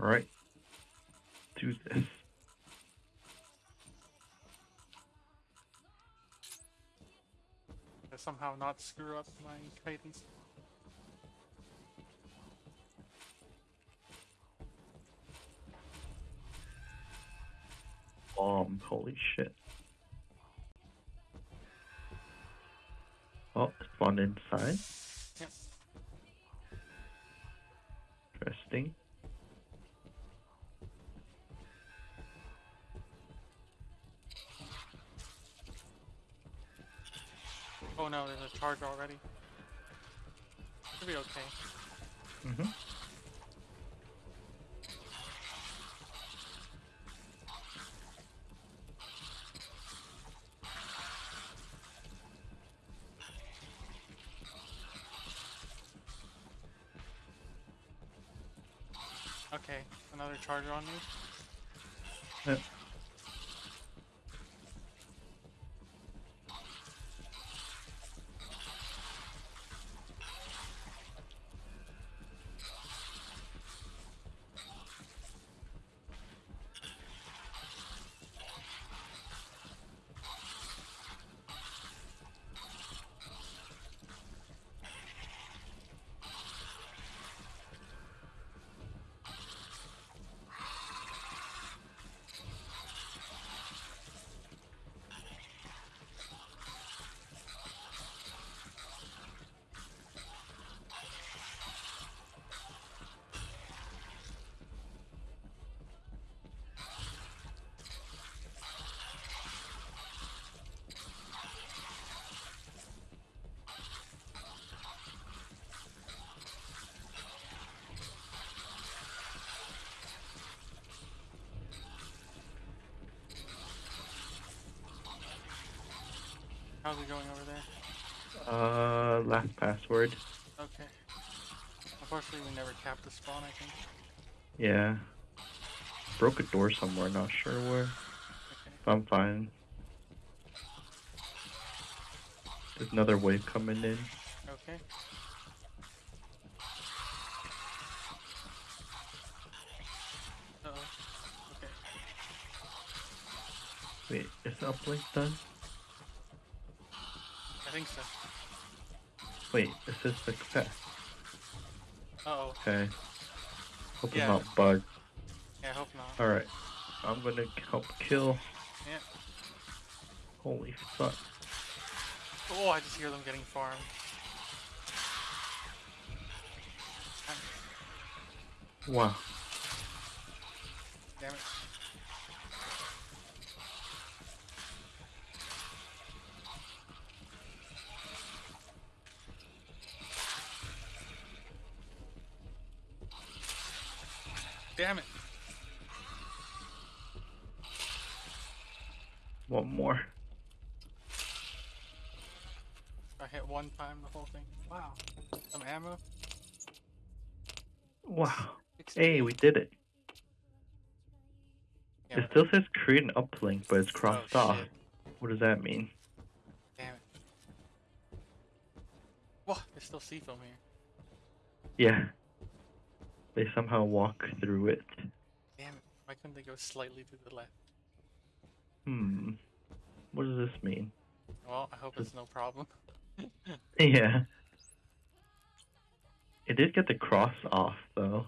Alright. Do this. To somehow not screw up my cadence. Bomb. Holy shit. Oh, it's spawned inside. Yep. Interesting. Oh no, there's a charge already. Should be okay. Mm-hmm. Okay, another charger on me. Yep. How's it going over there? Uh, last password. Okay. Unfortunately, we never capped the spawn, I think. Yeah. Broke a door somewhere, not sure where. Okay. I'm fine. There's another wave coming in. Okay. Uh oh. Okay. Wait, is the uplink done? I think so. Wait, this is success. Uh oh. Okay. Hope Yeah. I'm not bugged. Yeah, I hope not. Alright. I'm gonna help kill. Yeah. Holy fuck. Oh, I just hear them getting farmed. Wow. Damn it. Damn it. One more. I hit one time the whole thing. Wow. Some ammo. Wow. Hey, we did it. Yeah, It still says create an uplink, but it's crossed oh, off. shit. What does that mean? Damn it. What? There's still C-foam here. Yeah. They somehow walk through it. Damn it. Why couldn't they go slightly to the left? Hmm. What does this mean? Well, I hope it's no problem. Yeah. It did get the cross off, though.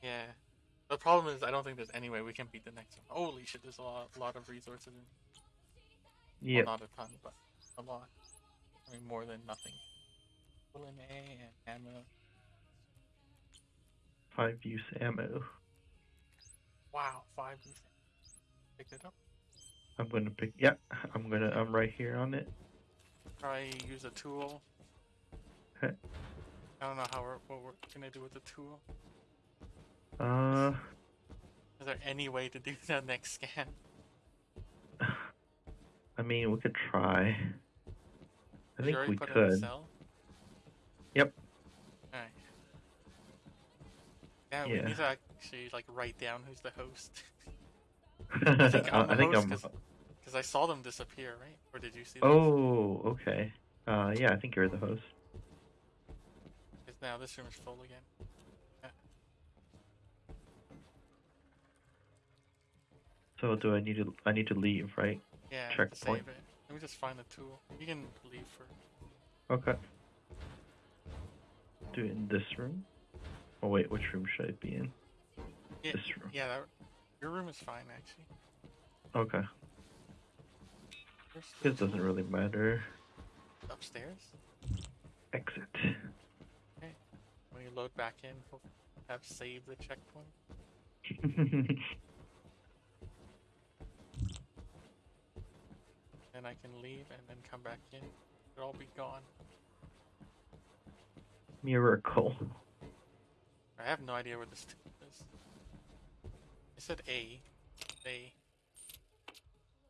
Yeah. The problem is, I don't think there's any way we can beat the next one. Holy shit, there's a lot, lot of resources. In. Well, Yeah. not a ton, but a lot. I mean, more than nothing. A ammo. Five use ammo. Wow, five. decent. Picked it up. I'm gonna pick. Yeah, I'm gonna. I'm right here on it. Try use a tool. Okay. I don't know how we're, what we're gonna do with the tool. Uh, Is there any way to do that next scan? I mean, we could try. I think we put it in the could. Yep. Yeah, we yeah. need to actually like write down who's the host. I think I'm. I I, Because I saw them disappear, right? Or did you see? Oh, okay. Uh, yeah, I think you're the host. Because now this room is full again. Yeah. So do I need to? I need to leave, right? Yeah. Checkpoint. Let me just find the tool. You can leave first. Okay. Do it in this room. Oh wait, which room should I be in? Yeah, This room. yeah. That, your room is fine actually. Okay. It doesn't really matter. Upstairs. Exit. Okay. When you load back in, we'll have saved the checkpoint. Then I can leave and then come back in. It'll all be gone. Miracle. I have no idea where this is. I said A. A.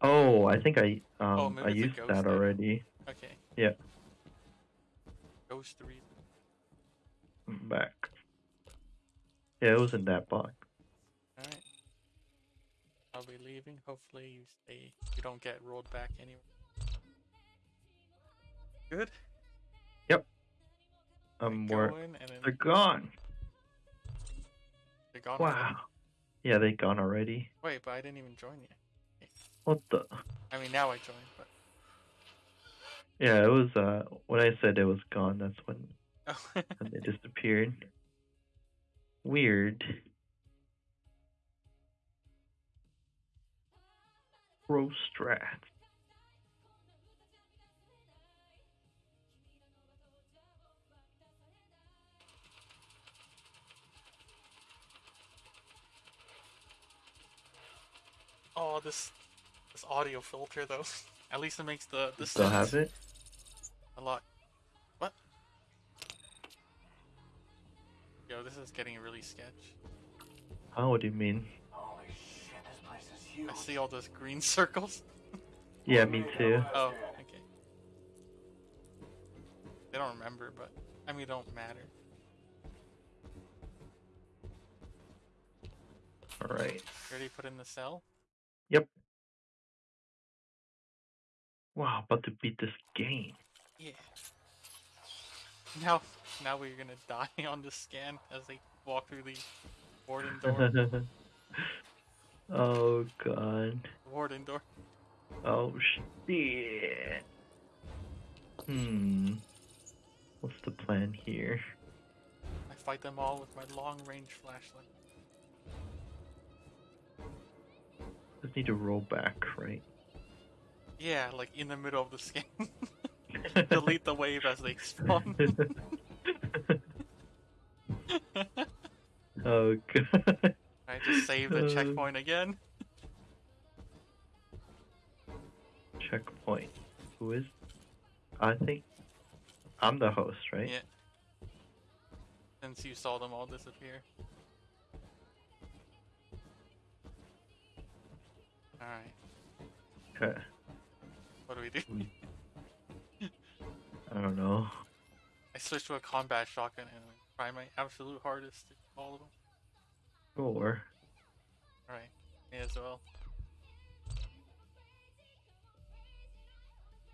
Oh, I think I Oh, um maybe I used that already. Okay. Yeah. Ghost three. Back. Yeah, it was in that box. Alright. I'll be leaving. Hopefully you stay. You don't get rolled back anywhere. Good. Um, Go where in and they're gone. They're gone. already? Wow. Yeah, they gone already. Wait, but I didn't even join yet. What the? I mean, now I joined, but Yeah, it was. Uh, when I said it was gone, that's when oh, when they disappeared. Weird. Pro strat. Oh, this this audio filter though. At least it makes the the Still have sounds it? a lot. What? Yo, this is getting really sketch. How? What do you mean? Holy shit, this place is huge. I see all those green circles. Yeah, me too. Oh, oh, okay. They don't remember, but I mean, it don't matter. All right. Ready? already put in the cell. Wow, about to beat this game. Yeah. Now, now we're gonna die on the scan as they walk through the warden door. oh god. warden door. Oh shit. Hmm. What's the plan here? I fight them all with my long range flashlight. Just need to roll back, right? Yeah, like in the middle of the scan. Delete the wave as they spawn. oh god. I just save the Uh. checkpoint again. Checkpoint. Who is? I think I'm the host, right? Yeah. Since you saw them all disappear. Alright, Okay. what do we do? I don't know. I switch to a combat shotgun and I try my absolute hardest to kill all of them. Sure. Alright, me as well.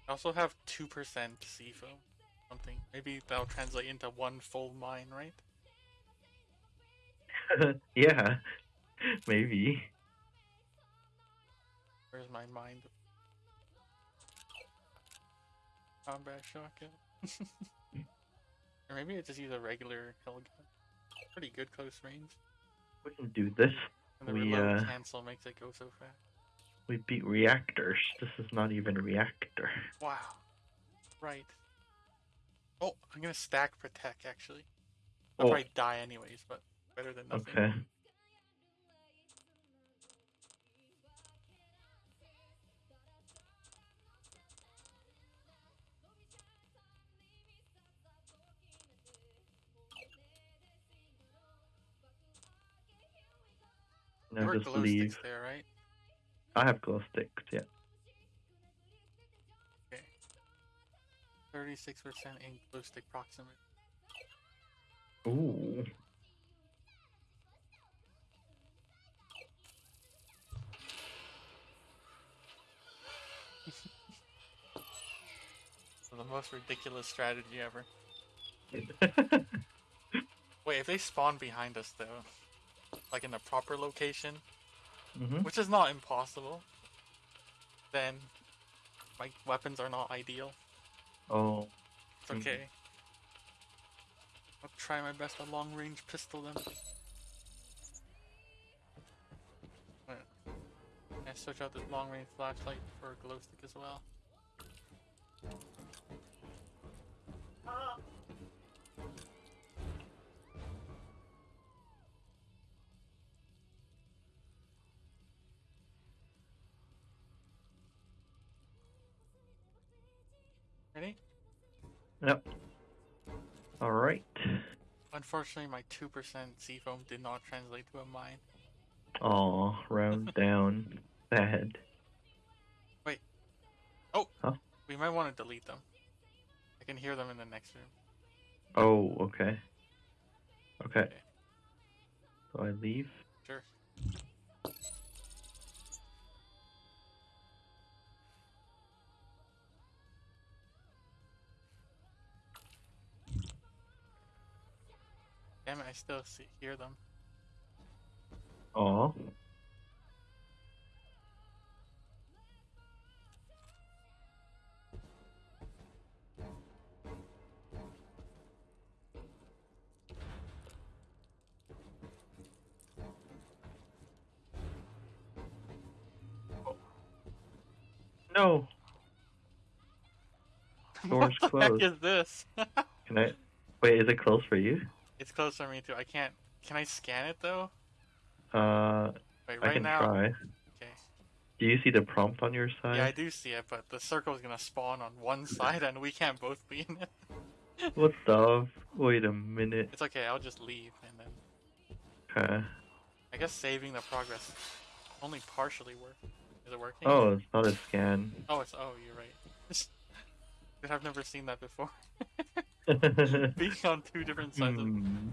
I also have 2% C-foam. Something. Maybe that'll translate into one full mine, right? yeah. Maybe. Where's my mind? Combat shotgun. or maybe I just use a regular hell gun. Pretty good close range. We can do this. And the We, reload uh, cancel makes it go so fast. We beat reactors. This is not even a reactor. Wow. Right. Oh, I'm gonna stack protect actually. I'll Oh. probably die anyways, but better than nothing. Okay. There Now just glow leave. sticks there, right? I have glow sticks, yeah. Okay. Thirty-six percent in glow stick proximity. Ooh. So the most ridiculous strategy ever. Wait, if they spawn behind us though, like in the proper location, Mm-hmm. which is not impossible, then my weapons are not ideal. Oh. It's okay. I'll try my best to long range pistol them. Wait. I switch out this long range flashlight for a glow stick as well. Ready? Unfortunately, my 2% C-foam did not translate to a mine. Oh, round down. Bad. Wait. Oh! Huh? We might want to delete them. I can hear them in the next room. Oh, okay. Okay. So I leave. Sure. Damn it, I still see, hear them. Oh. No. Door's what the heck closed. is this? Can I? Wait, is it close for you? It's close for me too. I can't. Can I scan it though? Uh, Wait, I can now. try. Okay. Do you see the prompt on your side? Yeah, I do see it, but the circle is gonna spawn on one side, and we can't both be in it. What the? Wait a minute. It's okay. I'll just leave, and then Okay. I guess saving the progress only partially work. Is it working? Oh, it's not a scan. Oh, it's oh, you're right. I've never seen that before. Being on two different sides. Of... Hmm.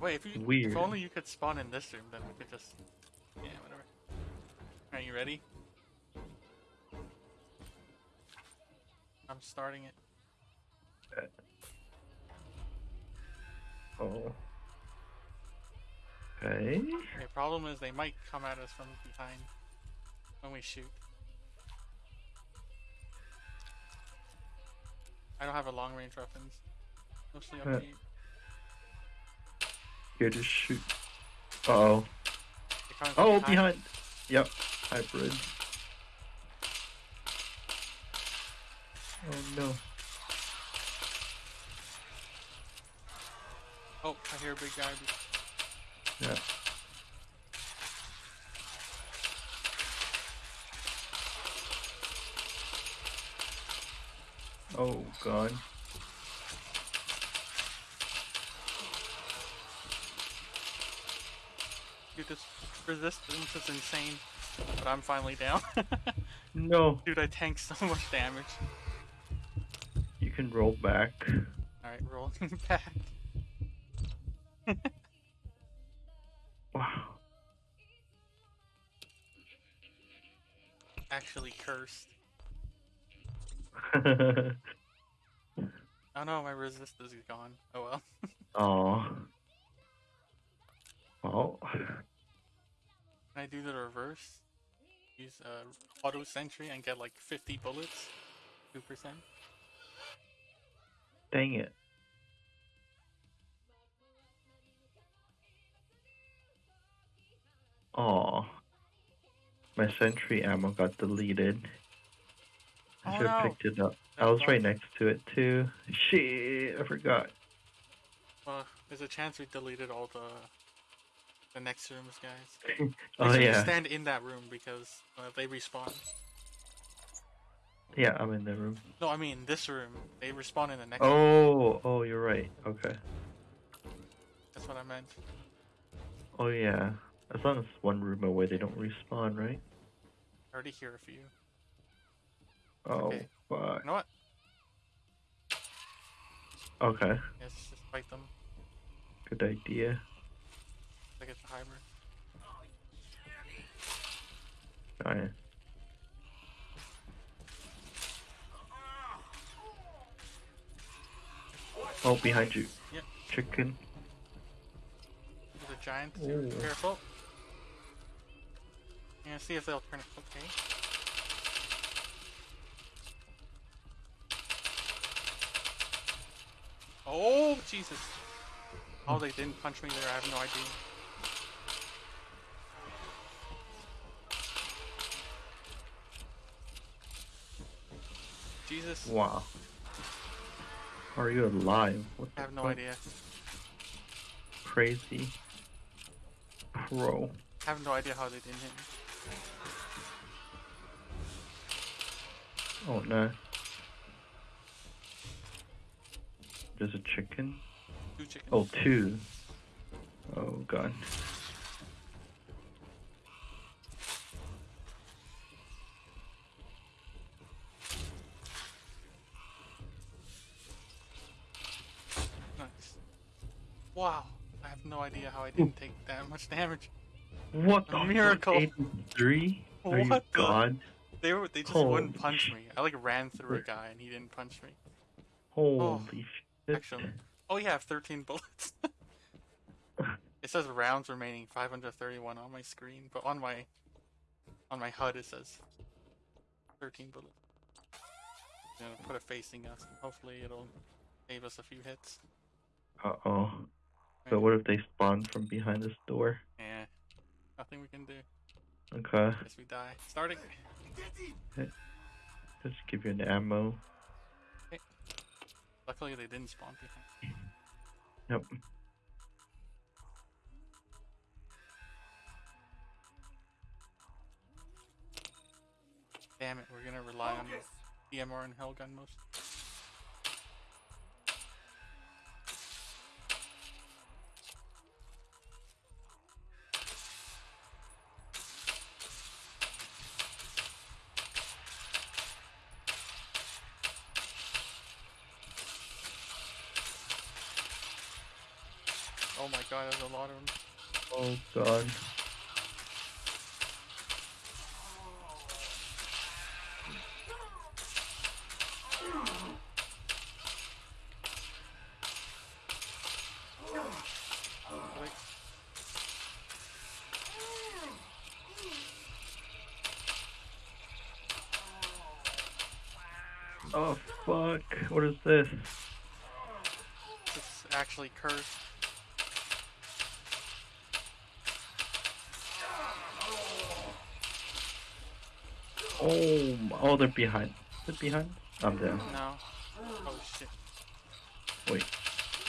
Wait, if you Weird. if only you could spawn in this room, then we could just yeah, whatever. Are you ready? I'm starting it. Oh. Okay. The problem is they might come at us from behind when we shoot. I don't have a long range weapons. Mostly Uh, upbeat. Here to shoot. Uh oh. They're coming from Oh, behind. Yep. Hybrid. Oh no. Oh, I hear a big guy. Yeah. Oh god. Dude, this resistance is insane. But I'm finally down. No. Dude, I tanked so much damage. You can roll back. Alright, rolling back. Wow. Actually cursed. Oh no, my resistance is gone. Oh well. oh. Well. Can I do the reverse? Use uh, auto sentry and get like 50 bullets? 2%? Dang it. Aw. My sentry ammo got deleted. I should have no. picked it up. I was right next to it too. Shit, I forgot. Well, there's a chance we deleted all the the next rooms, guys. Oh yeah. stand in that room because uh, they respawn. Yeah, I'm in the room. No, I mean this room. They respawn in the next. Oh, oh, you're right. Okay. That's what I meant. Oh yeah. As long as one room away, they don't respawn, right? I already hear a few. Oh, Okay. fuck. You know what? Okay. Let's just fight them Good idea. like it's a hybrid. Alright. Oh, behind you. Yep. Chicken. There's a giant. Ooh. Careful. Yeah, see if they'll turn it. Okay. Oh, Jesus. Oh, they didn't punch me there. I have no idea. Jesus. Wow. Are you alive? What I have no fuck? idea. Crazy. Pro. I have no idea how they didn't hit me. Oh no. There's a chicken. Two chickens. Oh, two. Oh god. Nice. Wow. I have no idea how I didn't hmm. take that much damage. What A the miracle. 83? Are you What the- god? They were they just Holy wouldn't punch me. I like ran through a guy and he didn't punch me. Holy oh. shit. Actually. Oh yeah, I have 13 bullets. it says rounds remaining 531 on my screen, but on my on my HUD it says 13 bullets. I'm gonna put it facing us hopefully it'll save us a few hits. Uh oh. So what if they spawn from behind this door? Yeah. Nothing we can do. Okay. Guess we die. Starting. Let's give you an ammo. Luckily they didn't spawn behind. Yep. Damn it, we're gonna rely on EMR and Hellgun most. Oh my god, there's a lot of them. Oh god. Oh fuck. What is this? it's actually cursed. Oh, oh, they're behind. They're behind? I'm down. No. Oh shit. Wait.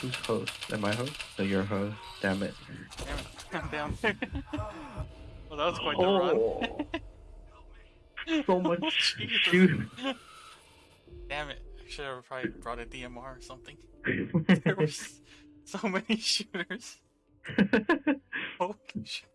Who's host? Am I host? No, you're host. Damn it. Damn it. I'm down well, that was quite oh. the run. Oh, so much Jesus. shoot. Damn it. I should have probably brought a DMR or something. There were so many shooters. Holy shit.